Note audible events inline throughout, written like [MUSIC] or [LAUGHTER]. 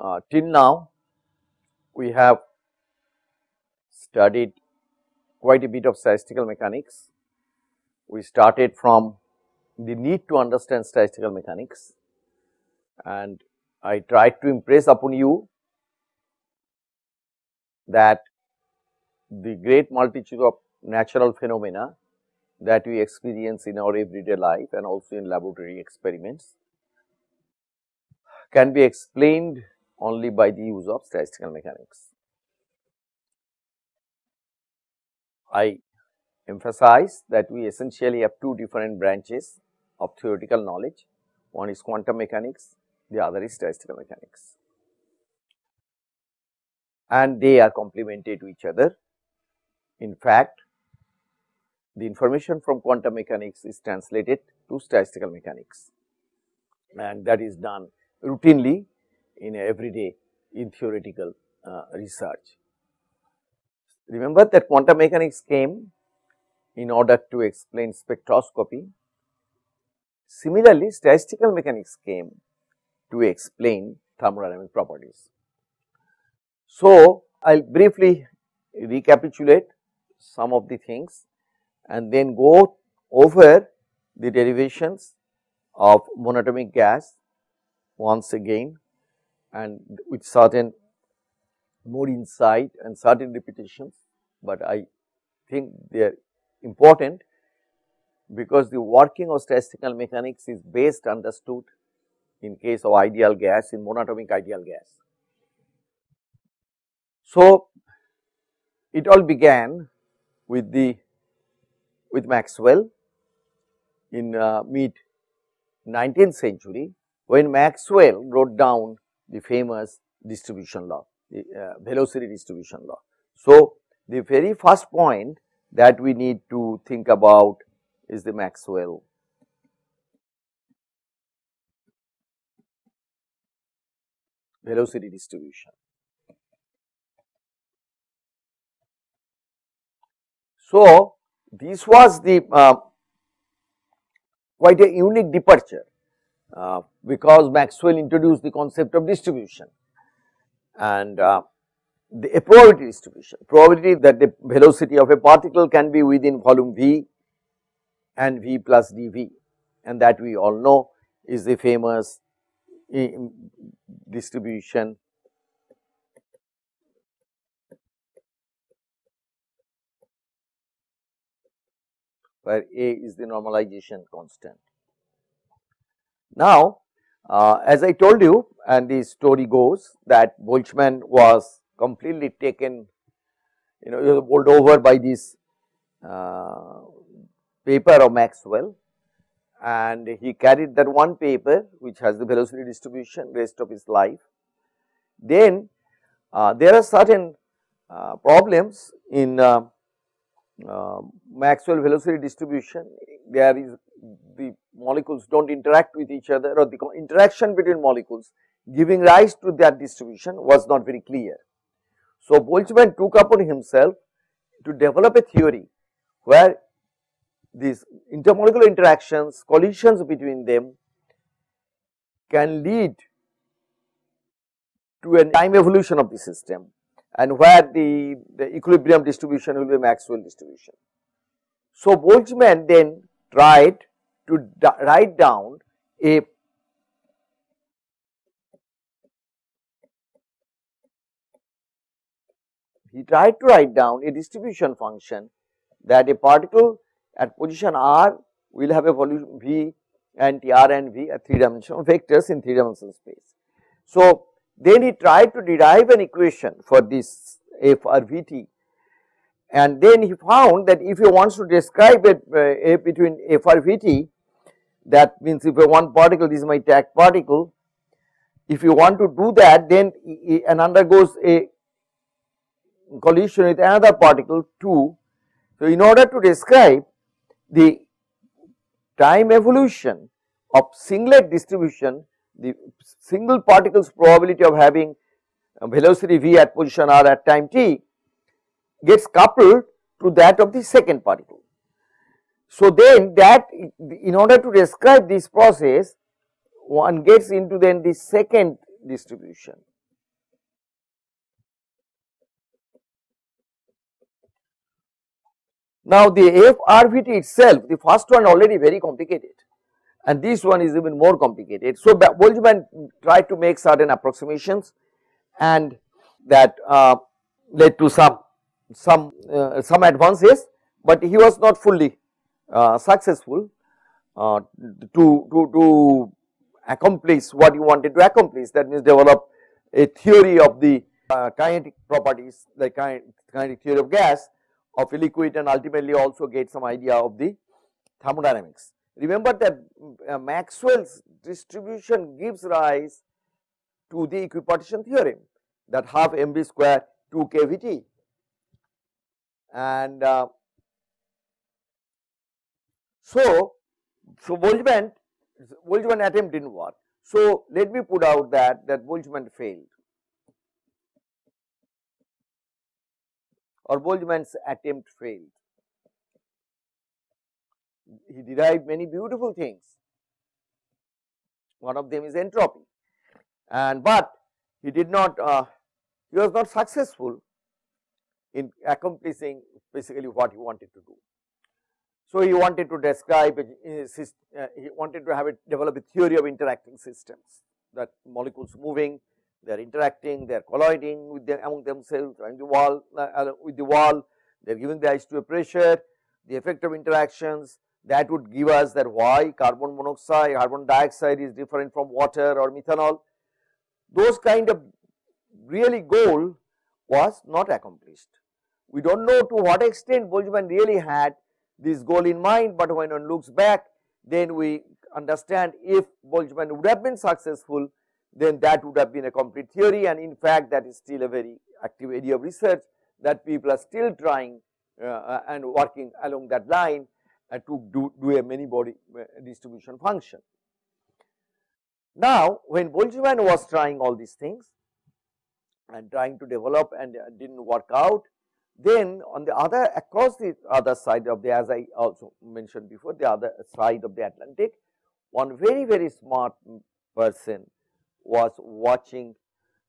uh, till now we have studied quite a bit of statistical mechanics. We started from the need to understand statistical mechanics and I tried to impress upon you that the great multitude of natural phenomena that we experience in our everyday life and also in laboratory experiments can be explained only by the use of statistical mechanics. I emphasize that we essentially have two different branches of theoretical knowledge. One is quantum mechanics, the other is statistical mechanics. And they are complementary to each other. In fact, the information from quantum mechanics is translated to statistical mechanics and that is done routinely in everyday in theoretical uh, research. Remember that quantum mechanics came in order to explain spectroscopy. Similarly, statistical mechanics came to explain thermodynamic properties. So, I will briefly recapitulate some of the things and then go over the derivations of monatomic gas once again and with certain more insight and certain repetitions, but I think they are important because the working of statistical mechanics is best understood in case of ideal gas in monatomic ideal gas. So, it all began with the with Maxwell in uh, mid 19th century when Maxwell wrote down the famous distribution law, the uh, velocity distribution law. So, the very first point that we need to think about is the Maxwell velocity distribution. So, this was the uh, quite a unique departure uh, because Maxwell introduced the concept of distribution and uh, the a probability distribution, probability that the velocity of a particle can be within volume V and V plus dV. And that we all know is the famous distribution. Where A is the normalization constant. Now, uh, as I told you and the story goes that Boltzmann was completely taken you know he was bowled over by this uh, paper of Maxwell and he carried that one paper which has the velocity distribution rest of his life. Then uh, there are certain uh, problems in uh, uh, Maxwell velocity distribution, there is the molecules do not interact with each other or the interaction between molecules giving rise to that distribution was not very clear. So, Boltzmann took upon himself to develop a theory where these intermolecular interactions, collisions between them can lead to a time evolution of the system and where the, the equilibrium distribution will be Maxwell distribution. So, Boltzmann then tried to write down a he tried to write down a distribution function that a particle at position r will have a volume v and t r and v at 3 dimensional vectors in 3 dimensional space. So, then he tried to derive an equation for this f r v t and then he found that if he wants to describe it uh, between f r v t that means if a one particle this is my tag particle if you want to do that then and undergoes a collision with another particle 2. So, in order to describe the time evolution of singlet distribution the single particle's probability of having velocity v at position r at time t gets coupled to that of the second particle. So then that in order to describe this process one gets into then the second distribution. Now the FRVT itself the first one already very complicated and this one is even more complicated. So Boltzmann tried to make certain approximations and that uh, led to some some uh, some advances, but he was not fully uh, successful uh, to to to accomplish what he wanted to accomplish that means develop a theory of the uh, kinetic properties like kinetic theory of gas of a liquid and ultimately also get some idea of the thermodynamics. Remember that uh, Maxwell's distribution gives rise to the equipartition theorem that half mv square 2 kVt and uh, so so Boltzmann Boltzmann attempt did not work. So let me put out that that Boltzmann failed or Boltzmann's attempt failed. He derived many beautiful things. One of them is entropy and but he did not uh, he was not successful in accomplishing basically what he wanted to do. So, he wanted to describe uh, he wanted to have it develop a theory of interacting systems that molecules moving they are interacting, they are colliding with among themselves and the wall uh, with the wall, they are giving rise to a pressure, the effect of interactions that would give us that why carbon monoxide, carbon dioxide is different from water or methanol. Those kind of really goal was not accomplished. We do not know to what extent Boltzmann really had this goal in mind, but when one looks back then we understand if Boltzmann would have been successful then that would have been a complete theory and in fact that is still a very active area of research that people are still trying uh, and working along that line uh, to do, do a many body uh, distribution function. Now, when Boltzmann was trying all these things and trying to develop and uh, did not work out, then on the other across the other side of the as I also mentioned before the other side of the Atlantic, one very very smart person was watching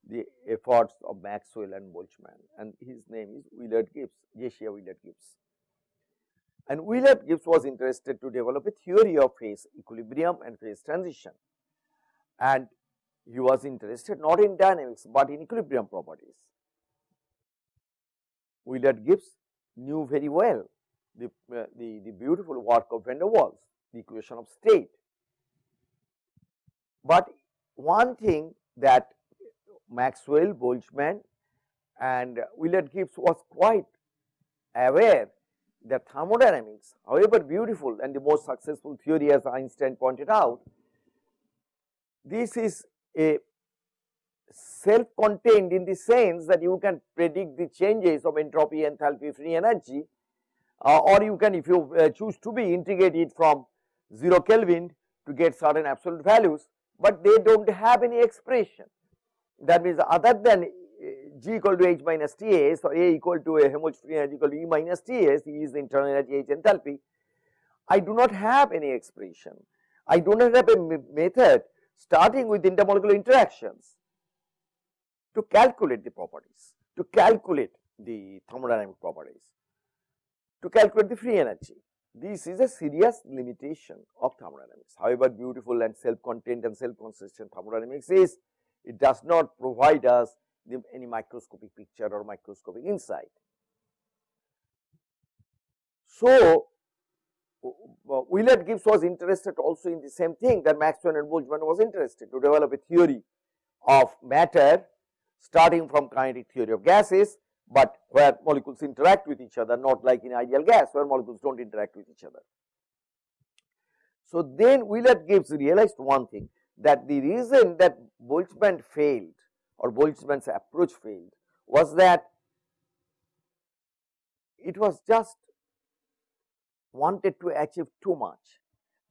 the efforts of Maxwell and Boltzmann and his name is Willard Gibbs, Josiah Willard Gibbs. And Willard Gibbs was interested to develop a theory of phase equilibrium and phase transition and he was interested not in dynamics, but in equilibrium properties. Willard Gibbs knew very well the, uh, the, the beautiful work of van der Waals, the equation of state. But one thing that Maxwell, Boltzmann and Willard Gibbs was quite aware that thermodynamics however beautiful and the most successful theory as Einstein pointed out, this is a self contained in the sense that you can predict the changes of entropy, enthalpy, free energy uh, or you can if you uh, choose to be integrate it from 0 Kelvin to get certain absolute values, but they do not have any expression. That means other than uh, G equal to H minus Ts or A equal to a Helmholtz free energy equal to E minus Ts, E is the internal energy, H enthalpy. I do not have any expression. I do not have a method starting with intermolecular interactions to calculate the properties, to calculate the thermodynamic properties, to calculate the free energy. This is a serious limitation of thermodynamics. However beautiful and self-contained and self-consistent thermodynamics is, it does not provide us the, any microscopic picture or microscopic insight. So, uh, uh, Willard Gibbs was interested also in the same thing that Maxwell and Boltzmann was interested to develop a theory of matter starting from kinetic theory of gases, but where molecules interact with each other not like in ideal gas where molecules do not interact with each other. So, then Willard Gibbs realized one thing that the reason that Boltzmann failed or Boltzmann's approach failed was that it was just wanted to achieve too much.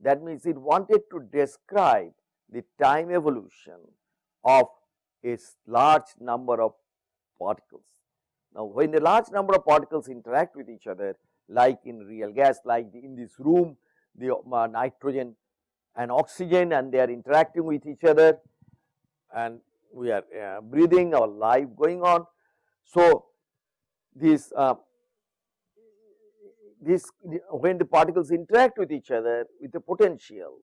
That means, it wanted to describe the time evolution of a large number of particles. Now, when a large number of particles interact with each other like in real gas like in this room the uh, nitrogen and oxygen and they are interacting with each other and we are uh, breathing our life going on. So, this uh, this when the particles interact with each other with a potential,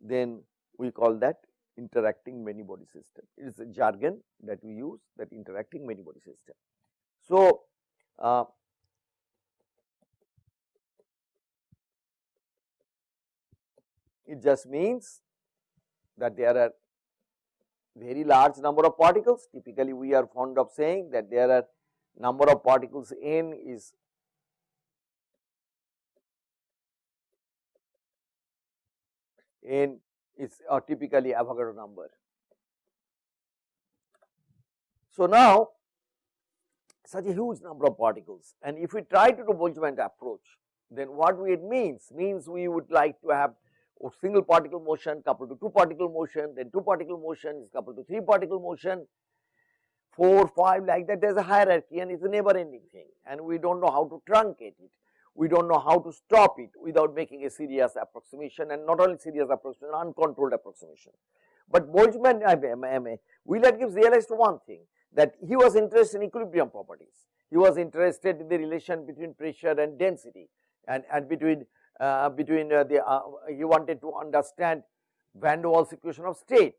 then we call that interacting many body system. It is a jargon that we use that interacting many body system. So, uh, it just means that there are very large number of particles. Typically, we are fond of saying that there are number of particles n is n is a typically Avogadro number. So, now such a huge number of particles and if we try to do Boltzmann approach then what it means means we would like to have single particle motion coupled to two particle motion then two particle motion is coupled to three particle motion 4 5 like that there is a hierarchy and it is a never ending thing and we do not know how to truncate it we do not know how to stop it without making a serious approximation and not only serious approximation uncontrolled approximation. But Boltzmann Willard Gibbs realized one thing that he was interested in equilibrium properties. He was interested in the relation between pressure and density and, and between uh, between uh, the uh, he wanted to understand van der Waals equation of state.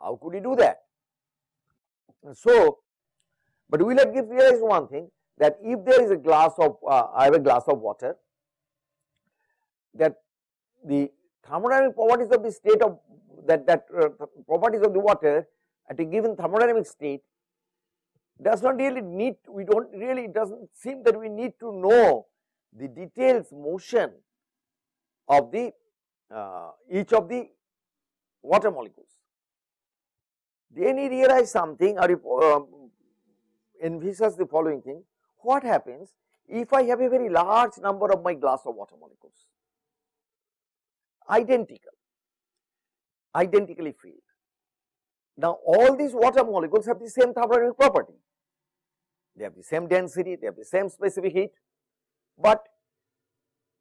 How could he do that? So, but Willard Gibbs realized one thing that if there is a glass of uh, I have a glass of water that the thermodynamic properties of the state of that that uh, properties of the water at a given thermodynamic state does not really need we do not really it does not seem that we need to know the details motion of the uh, each of the water molecules. Then he realized something or uh, envisages the following thing what happens if I have a very large number of my glass of water molecules? Identical. Identically filled. Now, all these water molecules have the same thermodynamic property. They have the same density, they have the same specific heat, but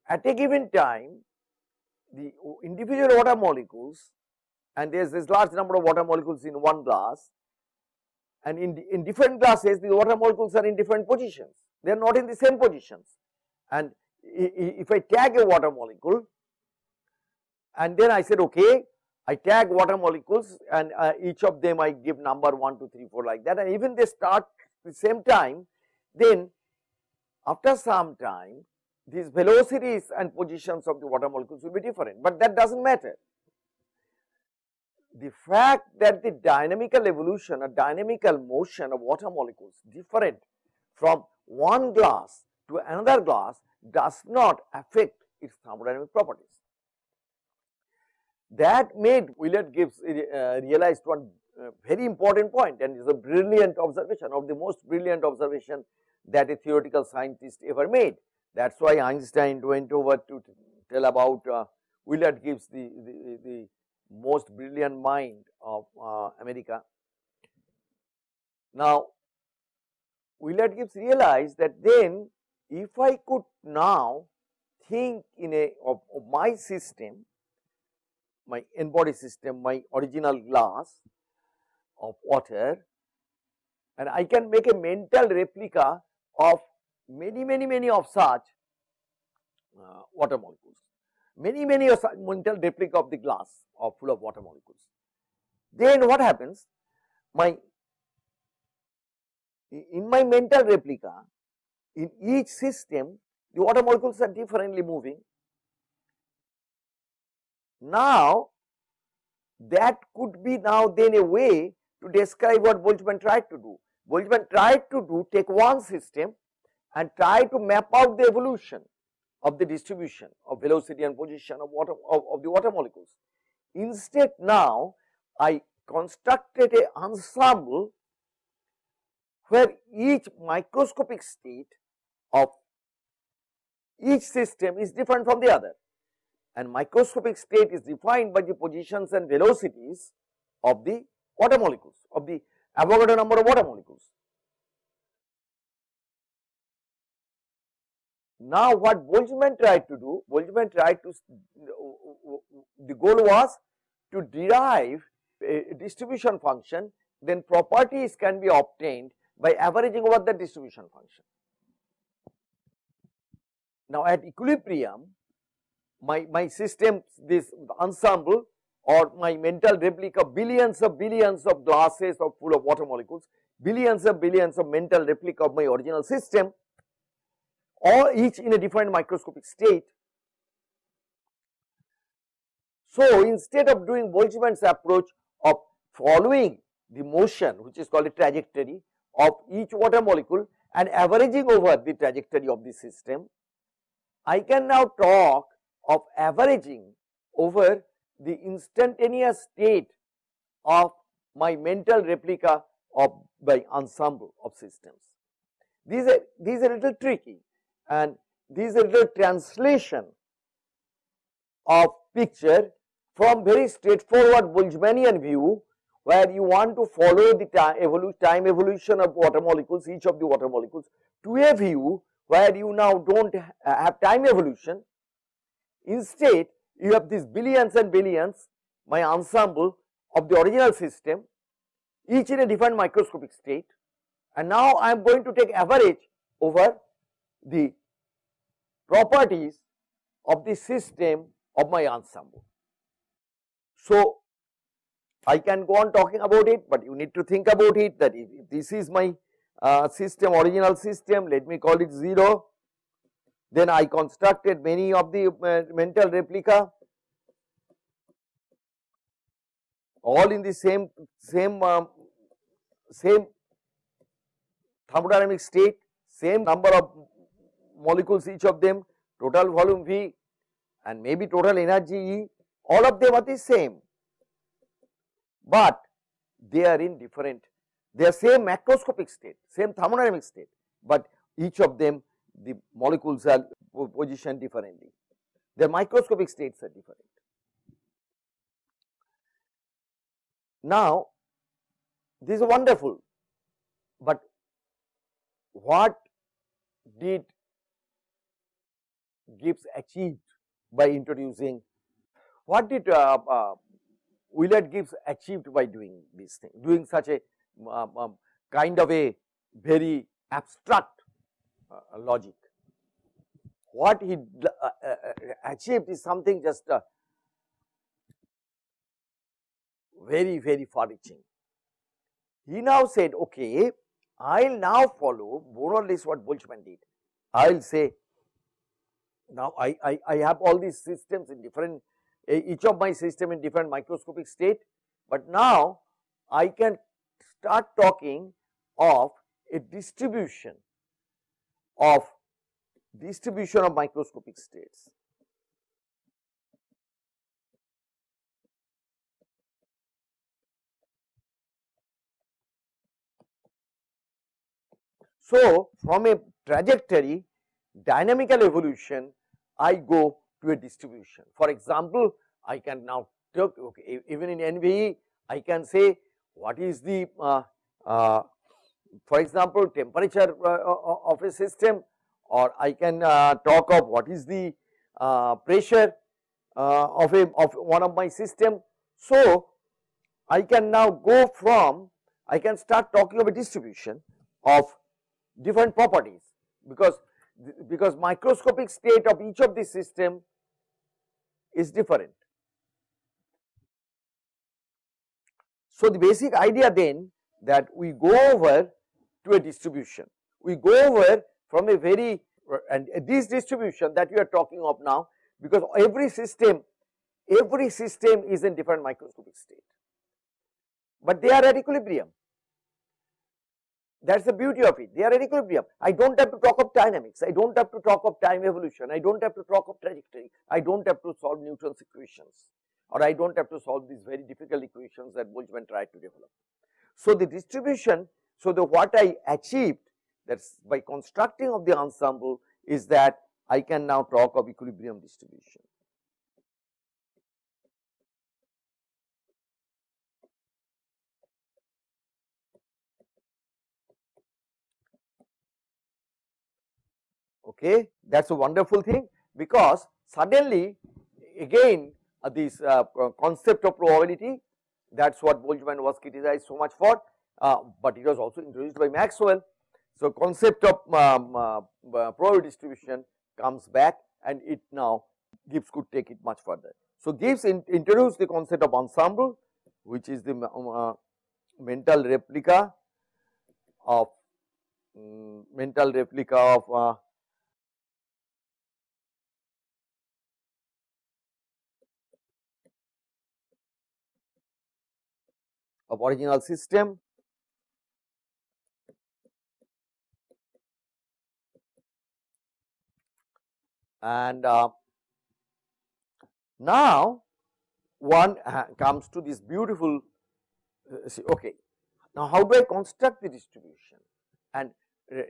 at a given time, the individual water molecules and there is this large number of water molecules in one glass and in, in different glasses the water molecules are in different positions, they are not in the same positions. And if I tag a water molecule and then I said okay I tag water molecules and uh, each of them I give number 1, 2, 3, 4 like that and even they start the same time then after some time these velocities and positions of the water molecules will be different, but that does not matter. The fact that the dynamical evolution or dynamical motion of water molecules different from one glass to another glass does not affect its thermodynamic properties. That made Willard Gibbs uh, realized one uh, very important point and is a brilliant observation of the most brilliant observation that a theoretical scientist ever made. That is why Einstein went over to tell about uh, Willard Gibbs the, the, the, most brilliant mind of uh, America. Now, Willard Gibbs realized that then if I could now think in a of, of my system my n-body system, my original glass of water and I can make a mental replica of many, many, many of such uh, water molecules, many, many mental replica of the glass of full of water molecules. Then what happens? My in my mental replica, in each system, the water molecules are differently moving now, that could be now then a way to describe what Boltzmann tried to do. Boltzmann tried to do take one system and try to map out the evolution of the distribution of velocity and position of water of, of the water molecules. Instead now I constructed a ensemble where each microscopic state of each system is different from the other and microscopic state is defined by the positions and velocities of the water molecules of the Avogadro number of water molecules. Now, what Boltzmann tried to do, Boltzmann tried to, the goal was to derive a distribution function, then properties can be obtained by averaging over the distribution function. Now, at equilibrium my, my system this ensemble or my mental replica billions of billions of glasses of full of water molecules, billions of billions of mental replica of my original system all each in a different microscopic state. So, instead of doing Boltzmann's approach of following the motion which is called a trajectory of each water molecule and averaging over the trajectory of the system, I can now talk of averaging over the instantaneous state of my mental replica of my ensemble of systems. These are these are little tricky and these are the translation of picture from very straightforward Boltzmannian view where you want to follow the time, time evolution of water molecules each of the water molecules to a view where you now do not have time evolution. Instead, you have these billions and billions my ensemble of the original system each in a different microscopic state. And now I am going to take average over the properties of the system of my ensemble. So, I can go on talking about it, but you need to think about it that if, if this is my uh, system original system let me call it 0 then I constructed many of the uh, mental replica all in the same same um, same thermodynamic state, same number of molecules each of them, total volume V and maybe total energy E, all of them are the same, but they are in different, they are same macroscopic state, same thermodynamic state, but each of them the molecules are positioned differently, their microscopic states are different. Now, this is wonderful, but what did Gibbs achieved by introducing, what did uh, uh, Willard Gibbs achieved by doing this thing, doing such a um, um, kind of a very abstract uh, logic. What he uh, uh, achieved is something just very, very far reaching. He now said, okay, I will now follow more or less what Boltzmann did. I will say, now I, I, I have all these systems in different, eh, each of my system in different microscopic state, but now I can start talking of a distribution of distribution of microscopic states. So, from a trajectory dynamical evolution I go to a distribution. For example, I can now talk okay, even in NVE I can say what is the uh, uh, for example, temperature uh, uh, of a system or I can uh, talk of what is the pressure of a of one of my system. So, I can now go from I can start talking of a distribution of different properties because because microscopic state of each of the system is different. So, the basic idea then that we go over to a distribution. We go over from a very and this distribution that we are talking of now because every system every system is in different microscopic state, but they are at equilibrium. That is the beauty of it, they are at equilibrium. I do not have to talk of dynamics, I do not have to talk of time evolution, I do not have to talk of trajectory, I do not have to solve Newton's equations or I do not have to solve these very difficult equations that Boltzmann tried to develop. So, the distribution so, the what I achieved that is by constructing of the ensemble is that I can now talk of equilibrium distribution. Okay, that is a wonderful thing because suddenly again uh, this uh, concept of probability that is what Boltzmann was criticized so much for uh, but it was also introduced by Maxwell. So, concept of um, uh, uh, probability distribution comes back and it now Gibbs could take it much further. So, Gibbs in, introduced the concept of ensemble which is the uh, mental replica of um, mental replica of of original system. And uh, now one comes to this beautiful uh, see, okay. Now how do I construct the distribution? And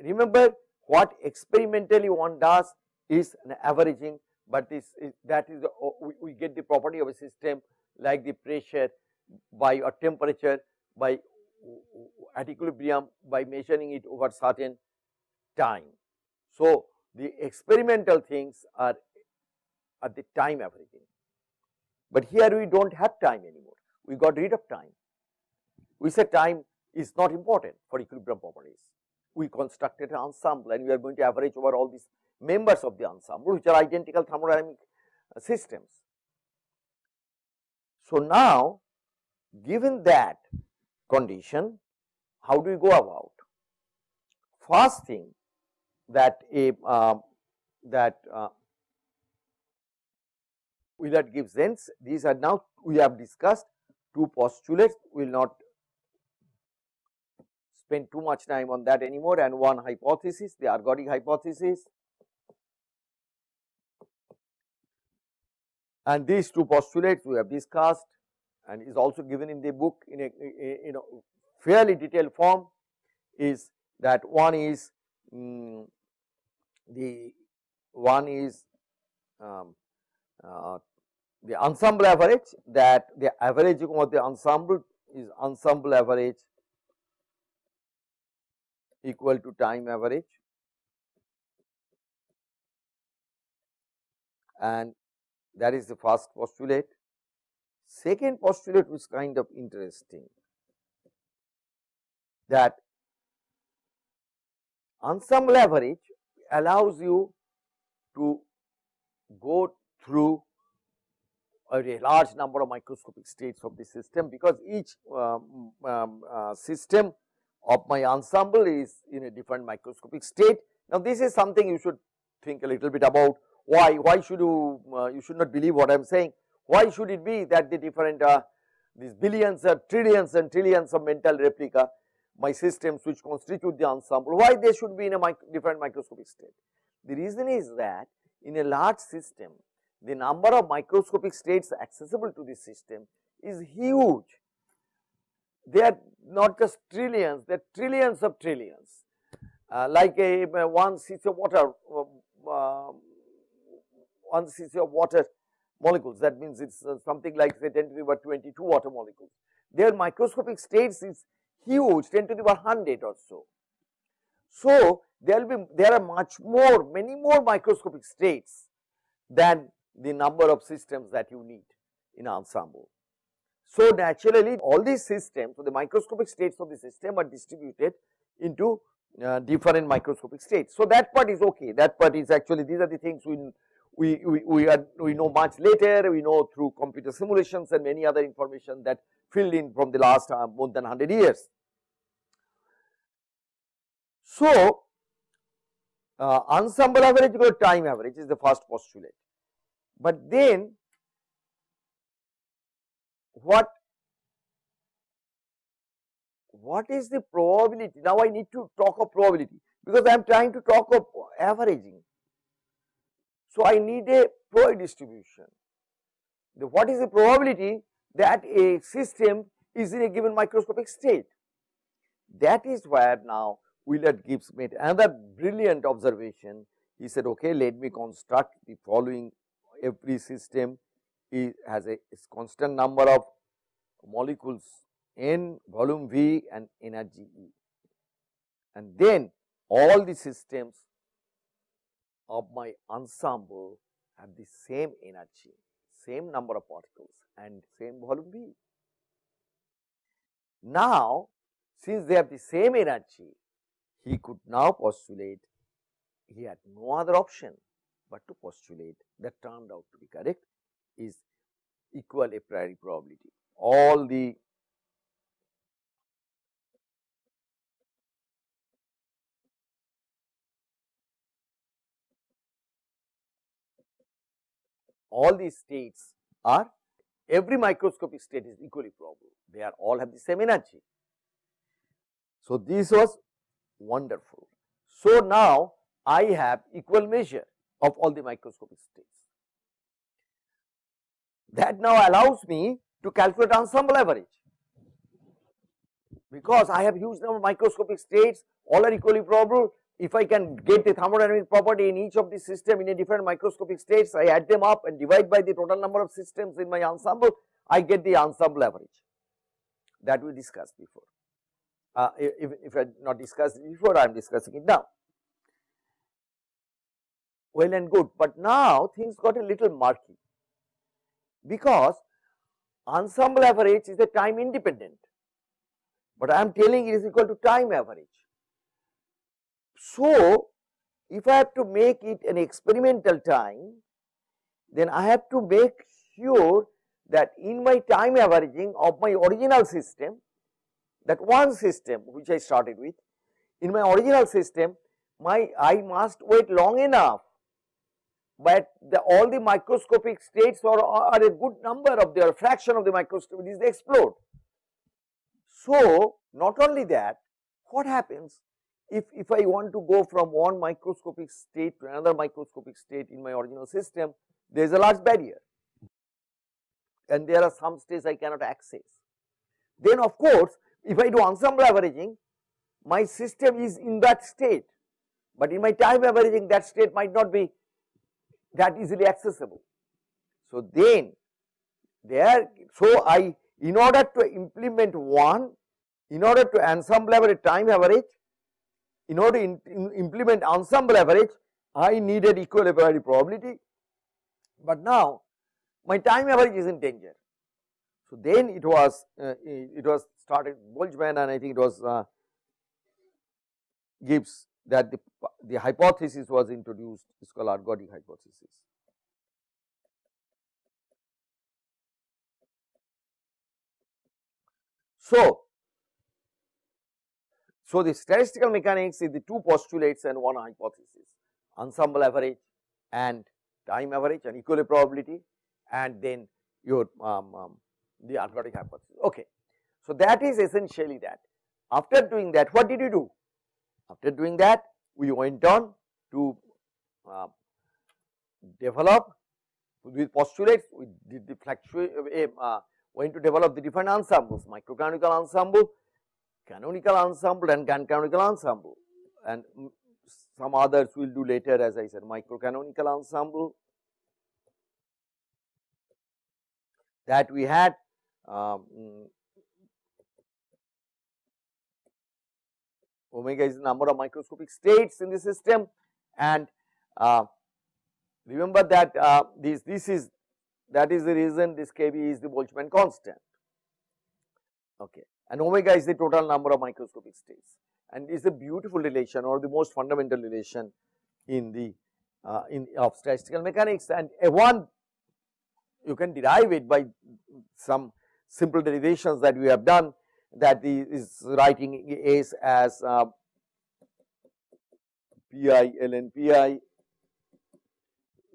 remember what experimentally one does is an averaging but this is that is the, we, we get the property of a system like the pressure by a temperature by at equilibrium by measuring it over certain time. So, the experimental things are at the time averaging, but here we do not have time anymore, we got rid of time. We said time is not important for equilibrium properties. We constructed an ensemble and we are going to average over all these members of the ensemble which are identical thermodynamic systems. So, now given that condition, how do we go about? First thing that a uh, that uh, Willard Gibbs sense, these are now we have discussed two postulates, we will not spend too much time on that anymore and one hypothesis, the ergodic hypothesis. And these two postulates we have discussed and is also given in the book in a, in a fairly detailed form is that one is um, the one is um, uh, the ensemble average that the averaging of the ensemble is ensemble average equal to time average and that is the first postulate. Second postulate was kind of interesting that ensemble average allows you to go through a large number of microscopic states of the system because each um, um, uh, system of my ensemble is in a different microscopic state. Now, this is something you should think a little bit about why, why should you, uh, you should not believe what I am saying. Why should it be that the different uh, these billions or trillions and trillions of mental replica my systems which constitute the ensemble, why they should be in a different microscopic state? The reason is that in a large system, the number of microscopic states accessible to this system is huge. They are not just trillions, they are trillions of trillions. Uh, like a, a one cc of water, uh, one cc of water molecules. That means it's uh, something like say 10 to the power 22 water molecules. Their microscopic states is huge, 10 to the power 100 or so. So there will be there are much more, many more microscopic states than the number of systems that you need in ensemble. So, naturally all these systems, so the microscopic states of the system are distributed into uh, different microscopic states. So, that part is okay, that part is actually these are the things we we, we, we, are, we know much later, we know through computer simulations and many other information that filled in from the last uh, more than 100 years. So, uh, ensemble average equal time average is the first postulate. But then what what is the probability? Now I need to talk of probability because I am trying to talk of averaging. So I need a Floyd distribution. The, what is the probability that a system is in a given microscopic state? That is where now Willard Gibbs made another brilliant observation. He said, okay, let me construct the following every system has a constant number of molecules n volume V and energy E. And then all the systems of my ensemble have the same energy, same number of particles and same volume V. Now, since they have the same energy, he could now postulate he had no other option but to postulate that turned out to be correct is equal a priori probability. All the all these states are every microscopic state is equally probable, they are all have the same energy. So, this was wonderful. So, now I have equal measure of all the microscopic states. That now allows me to calculate ensemble average because I have huge number of microscopic states all are equally probable if I can get the thermodynamic property in each of the system in a different microscopic states, I add them up and divide by the total number of systems in my ensemble, I get the ensemble average that we discussed before. Uh, if, if I not discussed before, I am discussing it now. Well and good, but now things got a little murky because ensemble average is a time independent, but I am telling it is equal to time average. So, if I have to make it an experimental time, then I have to make sure that in my time averaging of my original system, that one system which I started with, in my original system, my I must wait long enough, but the, all the microscopic states are, are a good number of their fraction of the microscopic is explode. So, not only that, what happens if, if I want to go from one microscopic state to another microscopic state in my original system, there is a large barrier and there are some states I cannot access. Then of course, if I do ensemble averaging, my system is in that state, but in my time averaging that state might not be that easily accessible. So then there, so I in order to implement one, in order to ensemble average time average, in order to in, in implement ensemble average, I needed equal priori probability, but now my time average is in danger. So then it was uh, it was started Boltzmann and I think it was uh, Gibbs that the, the hypothesis was introduced is called ergodic hypothesis. So, so, the statistical mechanics is the two postulates and one hypothesis ensemble average and time average and equal probability and then your um, um, the ergodic hypothesis. Okay. So, that is essentially that. After doing that what did you do? After doing that we went on to uh, develop with postulates we did the fluctuate uh, went to develop the different ensembles microcanonical ensemble canonical ensemble and canonical ensemble. And some others we will do later as I said microcanonical ensemble. That we had um, omega is the number of microscopic states in the system. And uh, remember that uh, this this is that is the reason this kb is the Boltzmann constant. Okay and omega is the total number of microscopic states. And is a beautiful relation or the most fundamental relation in the uh, in of statistical mechanics. And a one you can derive it by some simple derivations that we have done that is writing S as uh, pi ln pi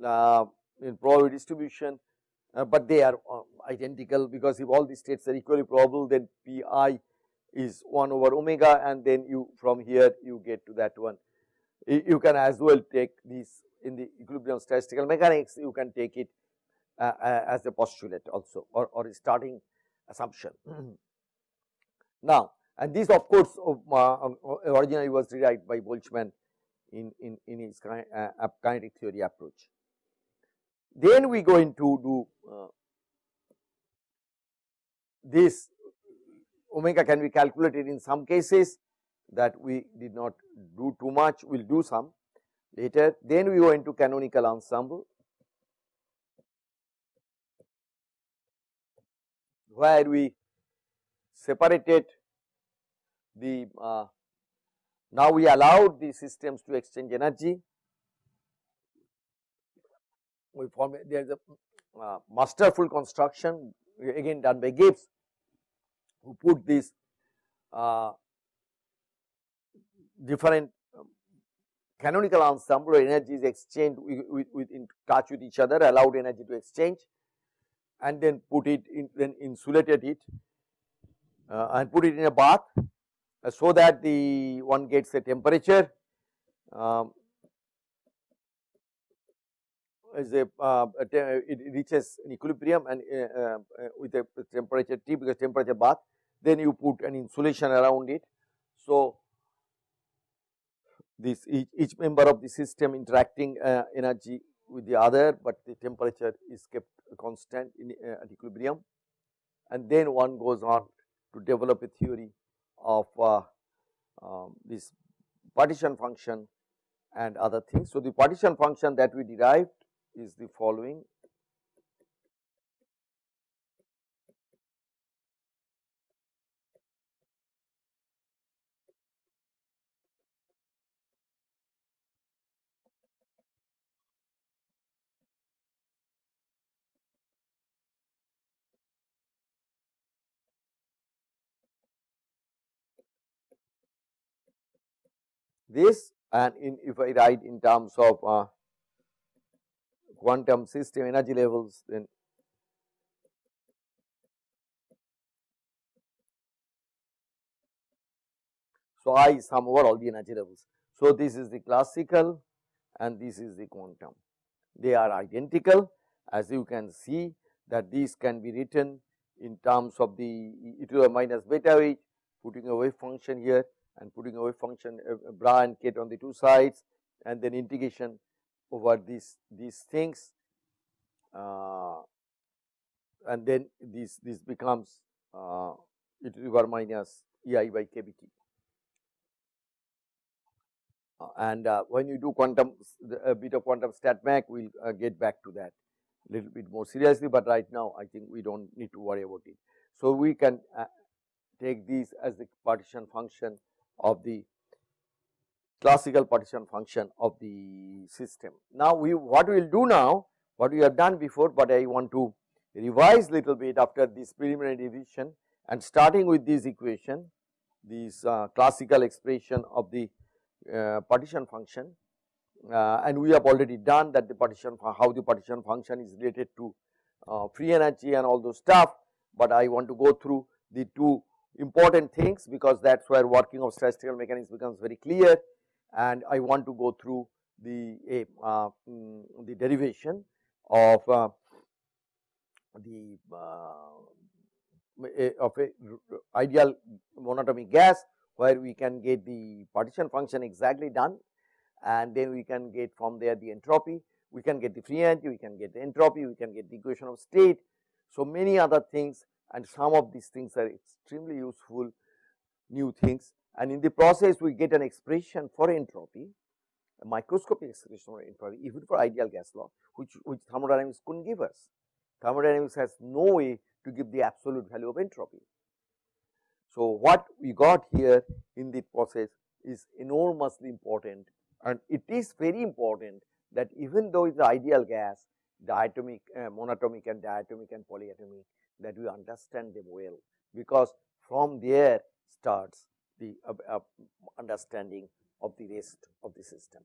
uh, in probability distribution uh, but they are uh, identical because if all the states are equally probable then pi is 1 over omega and then you from here you get to that one. You can as well take this in the equilibrium statistical mechanics you can take it uh, uh, as a postulate also or, or a starting assumption. [CLEARS THROAT] now and this of course uh, originally was derived by Boltzmann in, in, in his kinetic theory approach. Then we go into do uh, this omega can be calculated in some cases that we did not do too much, we will do some later. Then we go into canonical ensemble where we separated the uh, now we allowed the systems to exchange energy we form there is a uh, masterful construction again done by Gibbs who put these uh, different um, canonical ensemble energy is exchanged with, with, with, in touch with each other allowed energy to exchange and then put it in then insulated it uh, and put it in a bath uh, so that the one gets a temperature um, is a, uh, it reaches an equilibrium and uh, uh, with a temperature T because temperature bath then you put an insulation around it. So, this each, each member of the system interacting uh, energy with the other, but the temperature is kept constant in uh, at equilibrium and then one goes on to develop a theory of uh, um, this partition function and other things. So, the partition function that we derived is the following. This and in if I write in terms of uh, quantum system energy levels then so I sum over all the energy levels. So, this is the classical and this is the quantum they are identical as you can see that these can be written in terms of the e to the minus beta h putting a wave function here and putting a wave function uh, bra and ket on the two sides and then integration over these these things uh, and then this this becomes uh, e to the power minus ei by kbt. Uh, and uh, when you do quantum a bit of quantum stat mech we will uh, get back to that little bit more seriously, but right now I think we do not need to worry about it. So, we can uh, take these as the partition function of the classical partition function of the system. Now, we what we will do now, what we have done before, but I want to revise little bit after this preliminary revision and starting with this equation, this uh, classical expression of the uh, partition function uh, and we have already done that the partition how the partition function is related to uh, free energy and all those stuff, but I want to go through the two important things because that is where working of statistical mechanics becomes very clear and I want to go through the uh, um, the derivation of uh, the uh, of a ideal monatomic gas where we can get the partition function exactly done and then we can get from there the entropy, we can get the free energy, we can get the entropy, we can get the equation of state. So, many other things and some of these things are extremely useful new things and in the process we get an expression for entropy a microscopic expression for entropy even for ideal gas law which, which thermodynamics could not give us. Thermodynamics has no way to give the absolute value of entropy. So, what we got here in the process is enormously important and it is very important that even though it is ideal gas diatomic, uh, monatomic and diatomic and polyatomic that we understand them well because from there starts the uh, uh, understanding of the rest of the system.